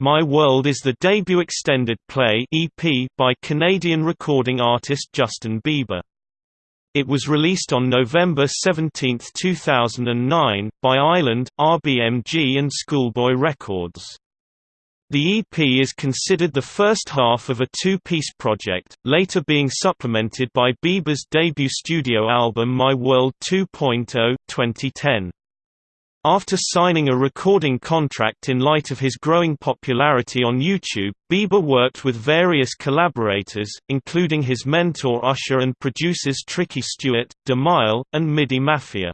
My World is the debut extended play EP by Canadian recording artist Justin Bieber. It was released on November 17, 2009, by Island, RBMG and Schoolboy Records. The EP is considered the first half of a two-piece project, later being supplemented by Bieber's debut studio album My World 2.0 2010. After signing a recording contract in light of his growing popularity on YouTube, Bieber worked with various collaborators, including his mentor Usher and producers Tricky Stewart, DeMille, and MIDI Mafia.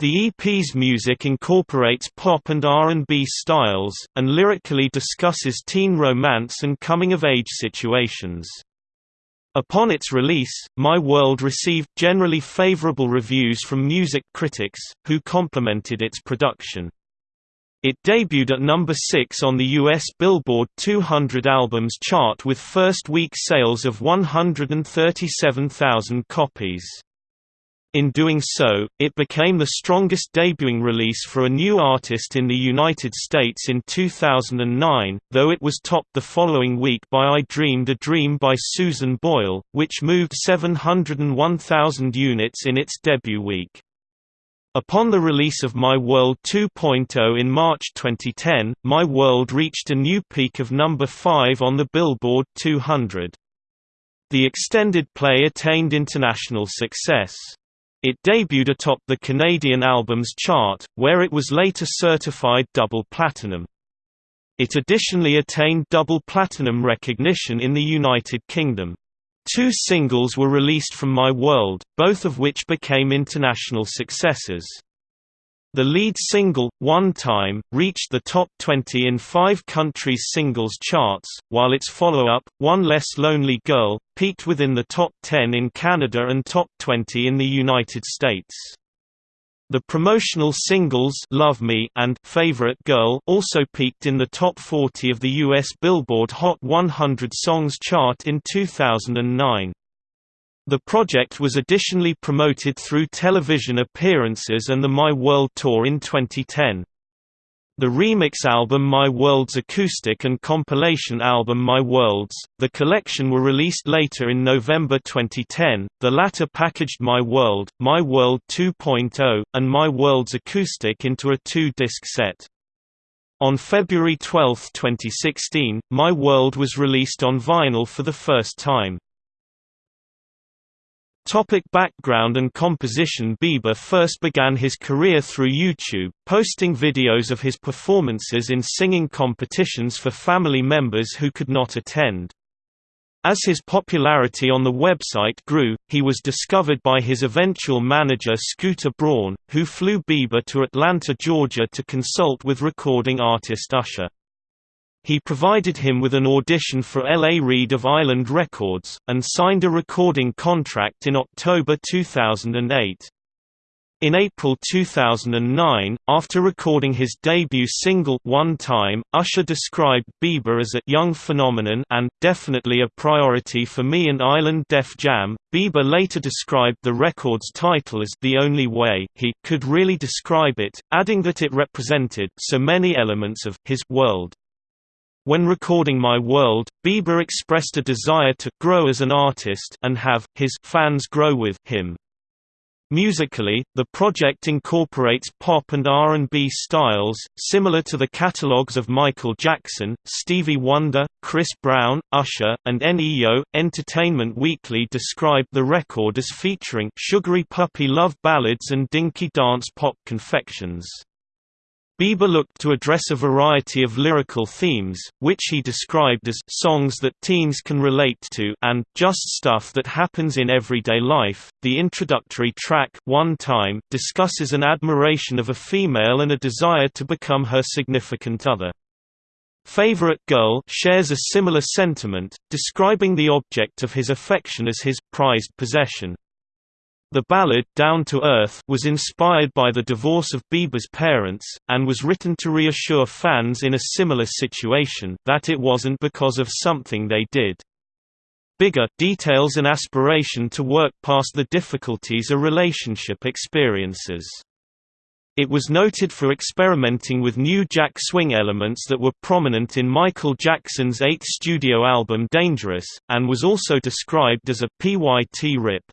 The EP's music incorporates pop and R&B styles, and lyrically discusses teen romance and coming-of-age situations. Upon its release, My World received generally favorable reviews from music critics, who complimented its production. It debuted at number 6 on the US Billboard 200 Albums chart with first-week sales of 137,000 copies. In doing so, it became the strongest debuting release for a new artist in the United States in 2009, though it was topped the following week by I Dreamed a Dream by Susan Boyle, which moved 701,000 units in its debut week. Upon the release of My World 2.0 in March 2010, My World reached a new peak of number 5 on the Billboard 200. The extended play attained international success. It debuted atop the Canadian Albums chart, where it was later certified double platinum. It additionally attained double platinum recognition in the United Kingdom. Two singles were released from My World, both of which became international successes. The lead single, One Time, reached the top 20 in five countries' singles charts, while its follow-up, One Less Lonely Girl, peaked within the top 10 in Canada and top 20 in the United States. The promotional singles Love Me and Favorite Girl also peaked in the top 40 of the US Billboard Hot 100 Songs chart in 2009. The project was additionally promoted through television appearances and the My World Tour in 2010. The remix album My Worlds acoustic and compilation album My Worlds, the collection were released later in November 2010, the latter packaged My World, My World 2.0, and My Worlds acoustic into a two-disc set. On February 12, 2016, My World was released on vinyl for the first time. Topic background and composition Bieber first began his career through YouTube, posting videos of his performances in singing competitions for family members who could not attend. As his popularity on the website grew, he was discovered by his eventual manager Scooter Braun, who flew Bieber to Atlanta, Georgia to consult with recording artist Usher. He provided him with an audition for L.A. Reid of Island Records, and signed a recording contract in October 2008. In April 2009, after recording his debut single One Time, Usher described Bieber as a young phenomenon and definitely a priority for me and Island Def Jam. Bieber later described the record's title as the only way he could really describe it, adding that it represented so many elements of his world. When recording My World, Bieber expressed a desire to grow as an artist and have his fans grow with him. Musically, the project incorporates pop and R&B styles, similar to the catalogs of Michael Jackson, Stevie Wonder, Chris Brown, Usher, and Ne-Yo. Entertainment Weekly described the record as featuring sugary puppy love ballads and dinky dance pop confections. Bieber looked to address a variety of lyrical themes, which he described as songs that teens can relate to and just stuff that happens in everyday life. The introductory track, One Time, discusses an admiration of a female and a desire to become her significant other. Favorite Girl shares a similar sentiment, describing the object of his affection as his prized possession. The ballad Down to Earth was inspired by the divorce of Bieber's parents, and was written to reassure fans in a similar situation that it wasn't because of something they did. Bigger details an aspiration to work past the difficulties a relationship experiences. It was noted for experimenting with new jack swing elements that were prominent in Michael Jackson's eighth studio album Dangerous, and was also described as a PYT rip.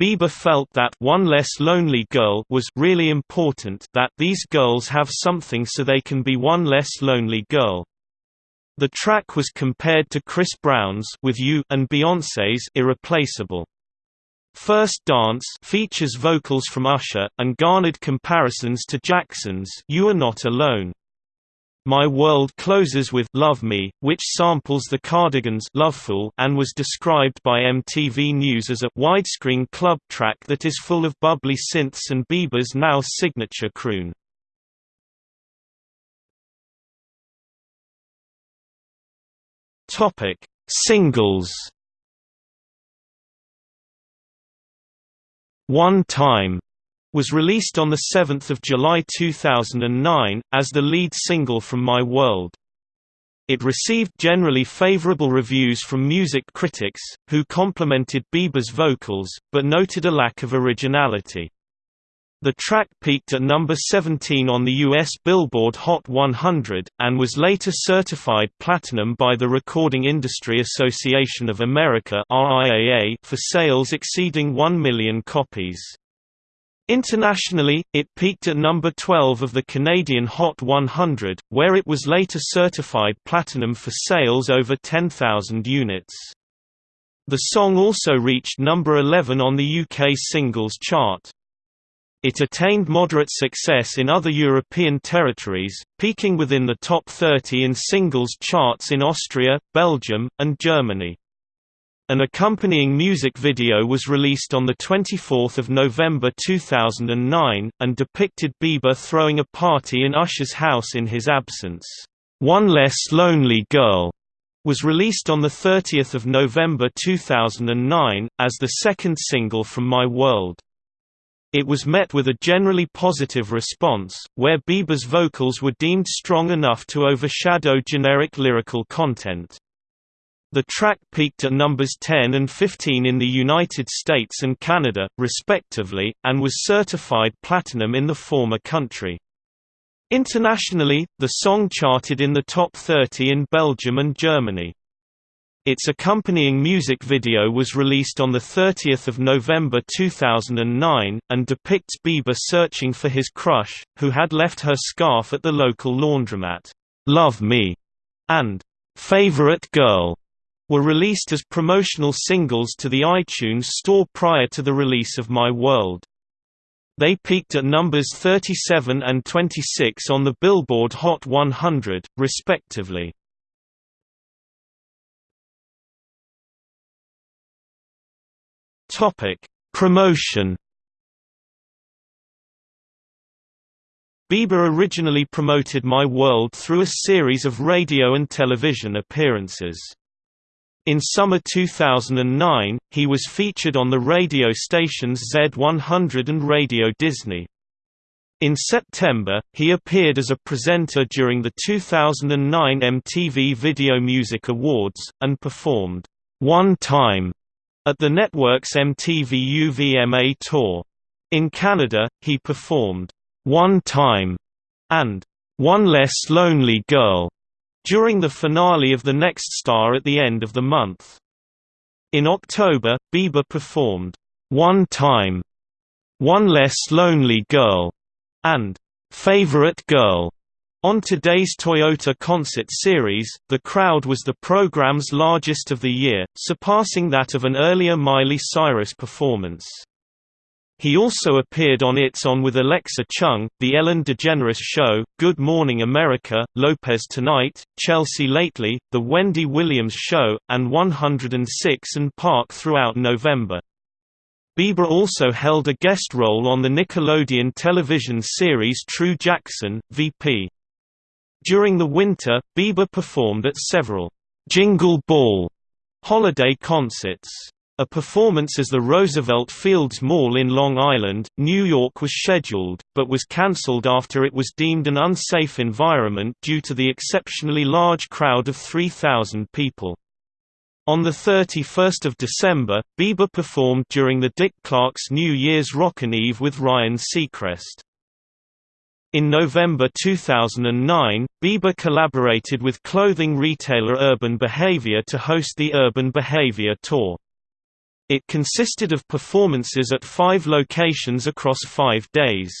Bieber felt that One Less Lonely Girl was really important that these girls have something so they can be one less lonely girl. The track was compared to Chris Brown's With You and Beyoncé's Irreplaceable. First Dance features vocals from Usher, and garnered comparisons to Jackson's You Are Not Alone. My World closes with Love Me, which samples the Cardigans' Lovefool and was described by MTV News as a widescreen club track that is full of bubbly synths and Bieber's now signature croon. Topic: Singles One Time was released on 7 July 2009, as the lead single from My World. It received generally favorable reviews from music critics, who complimented Bieber's vocals, but noted a lack of originality. The track peaked at number 17 on the U.S. Billboard Hot 100, and was later certified platinum by the Recording Industry Association of America for sales exceeding 1 million copies. Internationally, it peaked at number 12 of the Canadian Hot 100, where it was later certified platinum for sales over 10,000 units. The song also reached number 11 on the UK singles chart. It attained moderate success in other European territories, peaking within the top 30 in singles charts in Austria, Belgium, and Germany. An accompanying music video was released on 24 November 2009, and depicted Bieber throwing a party in Usher's house in his absence. One Less Lonely Girl was released on 30 November 2009, as the second single from My World. It was met with a generally positive response, where Bieber's vocals were deemed strong enough to overshadow generic lyrical content. The track peaked at numbers 10 and 15 in the United States and Canada, respectively, and was certified platinum in the former country. Internationally, the song charted in the top 30 in Belgium and Germany. Its accompanying music video was released on 30 November 2009, and depicts Bieber searching for his crush, who had left her scarf at the local laundromat. "'Love Me' and "'Favorite Girl' were released as promotional singles to the iTunes Store prior to the release of My World. They peaked at numbers 37 and 26 on the Billboard Hot 100, respectively. Topic: Promotion. Bieber originally promoted My World through a series of radio and television appearances. In summer 2009, he was featured on the radio stations Z100 and Radio Disney. In September, he appeared as a presenter during the 2009 MTV Video Music Awards, and performed, One Time at the network's MTV UVMA tour. In Canada, he performed, One Time and One Less Lonely Girl during the finale of The Next Star at the end of the month. In October, Bieber performed, One Time, One Less Lonely Girl, and Favorite Girl on today's Toyota Concert Series, the crowd was the program's largest of the year, surpassing that of an earlier Miley Cyrus performance. He also appeared on It's On with Alexa Chung, The Ellen DeGeneres Show, Good Morning America, Lopez Tonight, Chelsea Lately, The Wendy Williams Show, and 106 & Park throughout November. Bieber also held a guest role on the Nickelodeon television series True Jackson, VP. During the winter, Bieber performed at several Jingle Ball holiday concerts. A performance as the Roosevelt Fields Mall in Long Island, New York was scheduled, but was cancelled after it was deemed an unsafe environment due to the exceptionally large crowd of 3,000 people. On 31 December, Bieber performed during the Dick Clark's New Year's Rockin' Eve with Ryan Seacrest. In November 2009, Bieber collaborated with clothing retailer Urban Behavior to host the Urban Behavior Tour. It consisted of performances at five locations across five days.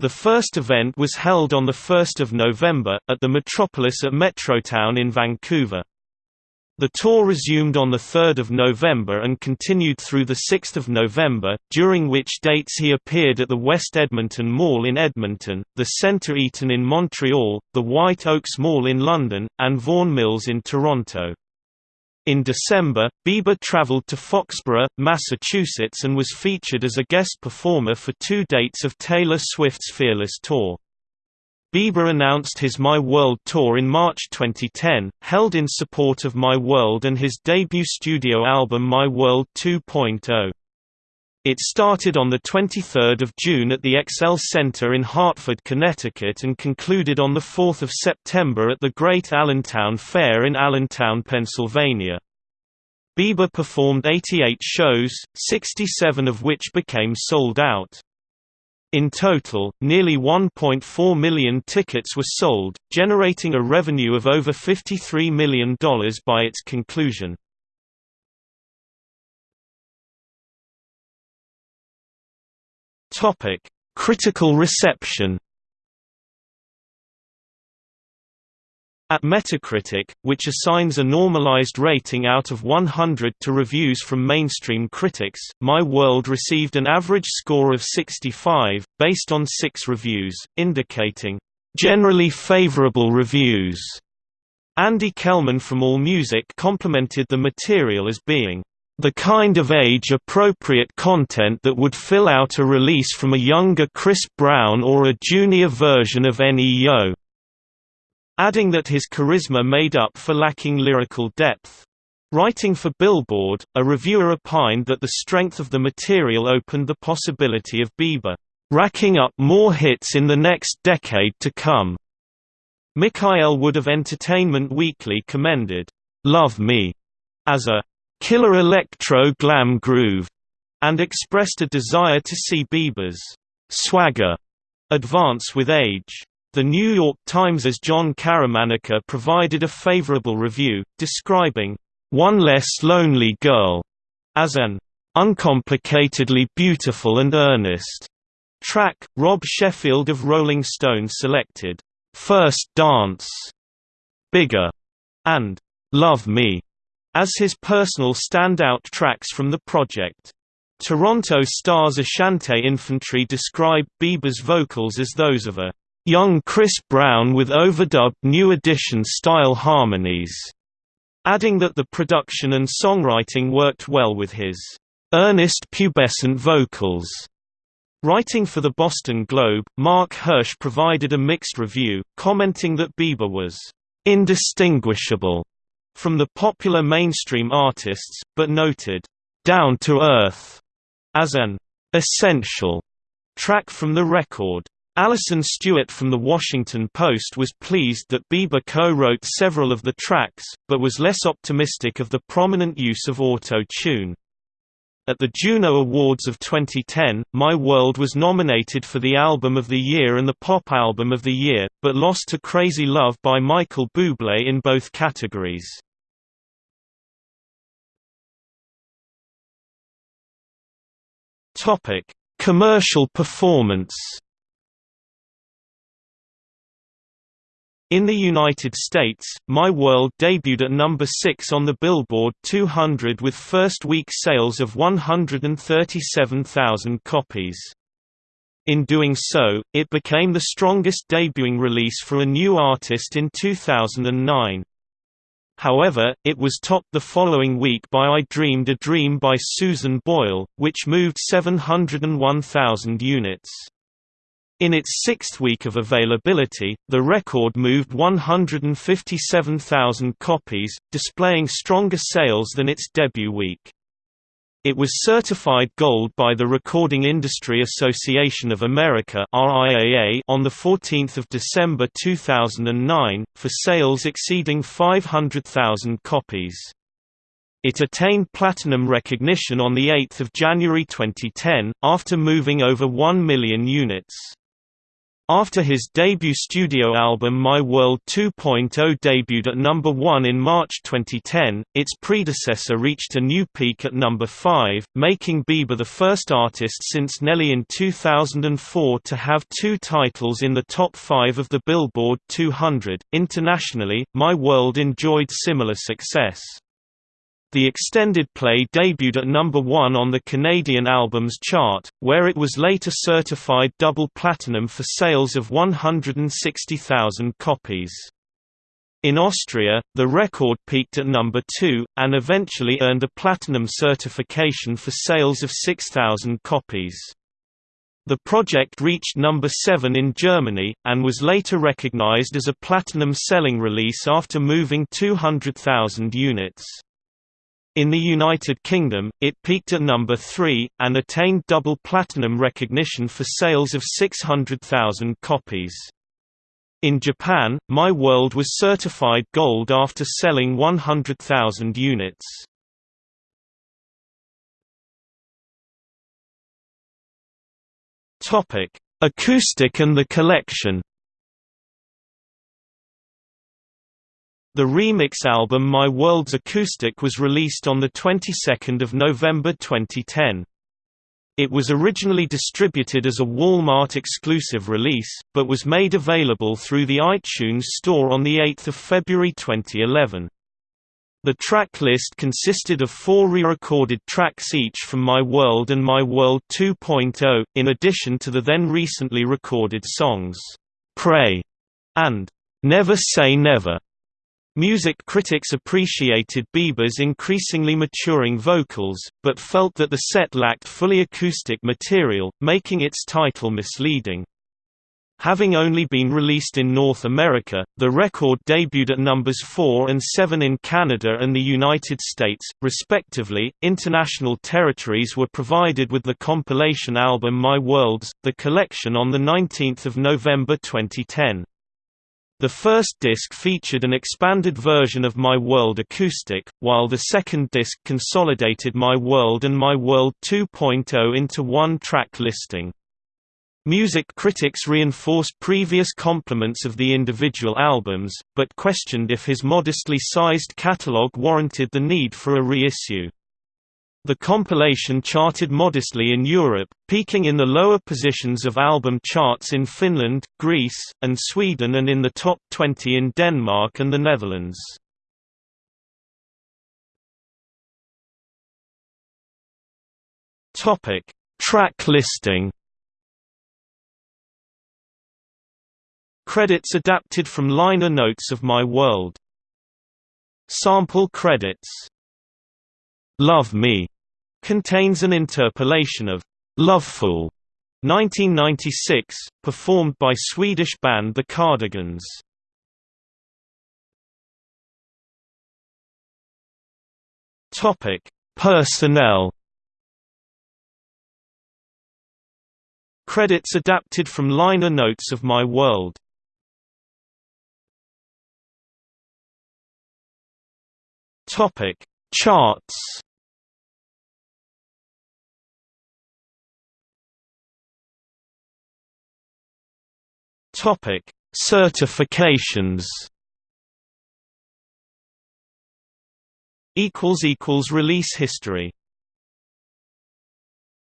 The first event was held on 1 November, at the Metropolis at Metrotown in Vancouver. The tour resumed on 3 November and continued through 6 November, during which dates he appeared at the West Edmonton Mall in Edmonton, the Centre Eaton in Montreal, the White Oaks Mall in London, and Vaughan Mills in Toronto. In December, Bieber traveled to Foxborough, Massachusetts and was featured as a guest performer for two dates of Taylor Swift's Fearless Tour. Bieber announced his My World Tour in March 2010, held in support of My World and his debut studio album My World 2.0. It started on 23 June at the XL Center in Hartford, Connecticut and concluded on 4 September at the Great Allentown Fair in Allentown, Pennsylvania. Bieber performed 88 shows, 67 of which became sold out. In total, nearly 1.4 million tickets were sold, generating a revenue of over $53 million by its conclusion. Critical reception At Metacritic, which assigns a normalized rating out of 100 to reviews from mainstream critics, My World received an average score of 65, based on six reviews, indicating, "...generally favorable reviews." Andy Kellman from AllMusic complimented the material as being, "...the kind of age-appropriate content that would fill out a release from a younger Chris Brown or a junior version of Ne-Yo." adding that his charisma made up for lacking lyrical depth. Writing for Billboard, a reviewer opined that the strength of the material opened the possibility of Bieber racking up more hits in the next decade to come. Mikael Wood of Entertainment Weekly commended, Love Me as a killer electro glam groove, and expressed a desire to see Bieber's swagger advance with age. The New York Times's Jon Caramanica provided a favorable review, describing, "...one less lonely girl," as an "...uncomplicatedly beautiful and earnest." track. Rob Sheffield of Rolling Stone selected, First Dance, Bigger, and Love Me as his personal standout tracks from the project. Toronto Star's Ashante Infantry described Bieber's vocals as those of a young Chris Brown with overdubbed New Edition style harmonies, adding that the production and songwriting worked well with his earnest pubescent vocals. Writing for the Boston Globe, Marc Hirsh provided a mixed review, commenting that Bieber was indistinguishable from the popular mainstream artists, but noted, "...down to earth", as an "...essential", track from the record. Alison Stewart from The Washington Post was pleased that Bieber co-wrote several of the tracks, but was less optimistic of the prominent use of auto-tune. At the Juno Awards of 2010, My World was nominated for the Album of the Year and the Pop Album of the Year, but lost to Crazy Love by Michael Bublé in both categories. Commercial performance In the United States, My World debuted at number 6 on the Billboard 200 with first-week sales of 137,000 copies. In doing so, it became the strongest debuting release for a new artist in 2009. However, it was topped the following week by I Dreamed a Dream by Susan Boyle, which moved 701,000 units. In its sixth week of availability, the record moved 157,000 copies, displaying stronger sales than its debut week. It was certified gold by the Recording Industry Association of America on 14 December 2009, for sales exceeding 500,000 copies. It attained platinum recognition on 8 January 2010, after moving over 1 million units. After his debut studio album My World 2.0 debuted at number 1 in March 2010, its predecessor reached a new peak at number 5, making Bieber the first artist since Nelly in 2004 to have two titles in the top 5 of the Billboard 200. Internationally, My World enjoyed similar success. The extended play debuted at number 1 on the Canadian Albums Chart, where it was later certified double platinum for sales of 160,000 copies. In Austria, the record peaked at number 2, and eventually earned a platinum certification for sales of 6,000 copies. The project reached number 7 in Germany, and was later recognized as a platinum selling release after moving 200,000 units. In the United Kingdom, it peaked at number 3, and attained double platinum recognition for sales of 600,000 copies. In Japan, My World was certified gold after selling 100,000 units. Acoustic and the collection The remix album My Worlds Acoustic was released on the 22nd of November 2010. It was originally distributed as a Walmart exclusive release, but was made available through the iTunes Store on 8 February 2011. The track list consisted of four re-recorded tracks each from My World and My World 2.0, in addition to the then recently recorded songs, "'Pray' and "'Never Say Never' Music critics appreciated Bieber's increasingly maturing vocals, but felt that the set lacked fully acoustic material, making its title misleading. Having only been released in North America, the record debuted at numbers 4 and 7 in Canada and the United States, respectively. International territories were provided with the compilation album My Worlds, the collection on 19 November 2010. The first disc featured an expanded version of My World Acoustic, while the second disc consolidated My World and My World 2.0 into one track listing. Music critics reinforced previous compliments of the individual albums, but questioned if his modestly sized catalogue warranted the need for a reissue. The compilation charted modestly in Europe, peaking in the lower positions of album charts in Finland, Greece, and Sweden and in the top 20 in Denmark and the Netherlands. Track listing Credits adapted from liner notes of My World. Sample credits Love Me contains an interpolation of Lovefool 1996, performed by Swedish band The Cardigans. Topic: Personnel. Credits adapted from liner notes of My World. Topic: Charts. Topic: Certifications. Equals equals release history.